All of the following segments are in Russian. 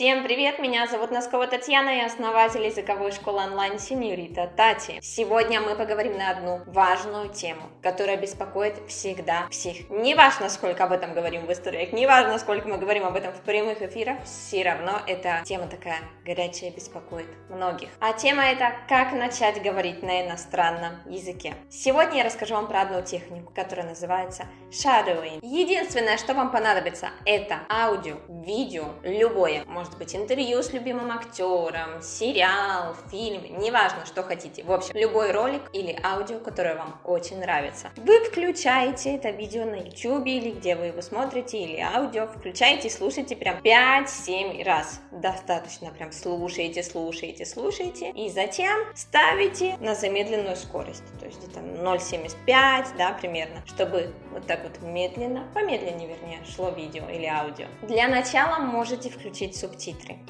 Всем привет, меня зовут Носкова Татьяна, я основатель языковой школы онлайн Синьорита Тати. Сегодня мы поговорим на одну важную тему, которая беспокоит всегда всех. Не важно, сколько об этом говорим в историях, не важно, сколько мы говорим об этом в прямых эфирах, все равно эта тема такая горячая, беспокоит многих. А тема это «Как начать говорить на иностранном языке». Сегодня я расскажу вам про одну технику, которая называется shadowing. Единственное, что вам понадобится, это аудио, видео, любое, может может быть интервью с любимым актером, сериал, фильм, неважно, что хотите. В общем, любой ролик или аудио, которое вам очень нравится. Вы включаете это видео на YouTube или где вы его смотрите, или аудио, включаете и слушаете прям 5-7 раз. Достаточно прям слушаете, слушаете, слушаете. И затем ставите на замедленную скорость, то есть где-то 0,75, да, примерно, чтобы вот так вот медленно, помедленнее вернее, шло видео или аудио. Для начала можете включить субтитры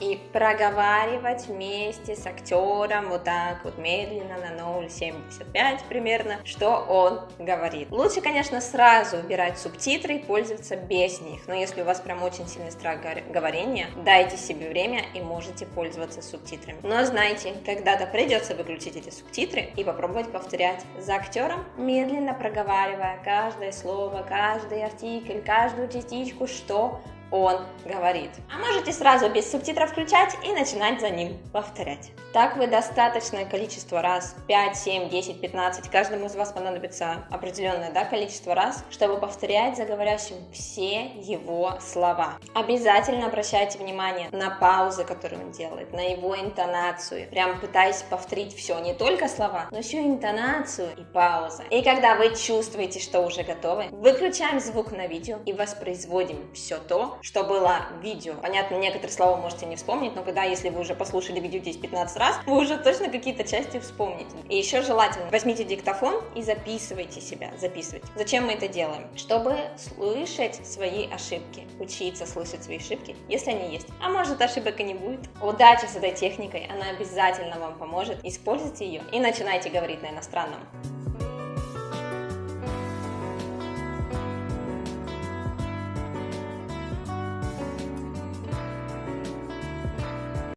и проговаривать вместе с актером вот так вот медленно на 0,75 примерно, что он говорит. Лучше, конечно, сразу убирать субтитры и пользоваться без них, но если у вас прям очень сильный страх говорения, дайте себе время и можете пользоваться субтитрами. Но знайте, когда-то придется выключить эти субтитры и попробовать повторять за актером, медленно проговаривая каждое слово, каждый артикль, каждую частичку, что он говорит. А можете сразу без субтитров включать и начинать за ним повторять. Так вы достаточное количество раз, 5, 7, 10, 15, каждому из вас понадобится определенное да, количество раз, чтобы повторять за говорящим все его слова. Обязательно обращайте внимание на паузы, которые он делает, на его интонацию. Прям пытаясь повторить все, не только слова, но еще и интонацию и паузы. И когда вы чувствуете, что уже готовы, выключаем звук на видео и воспроизводим все то, что было видео. Понятно, некоторые слова можете не вспомнить, но когда, если вы уже послушали видео 10-15 раз, вы уже точно какие-то части вспомните. И еще желательно, возьмите диктофон и записывайте себя, записывайте. Зачем мы это делаем? Чтобы слышать свои ошибки, учиться слышать свои ошибки, если они есть. А может ошибок и не будет. Удачи с этой техникой, она обязательно вам поможет. Используйте ее и начинайте говорить на иностранном.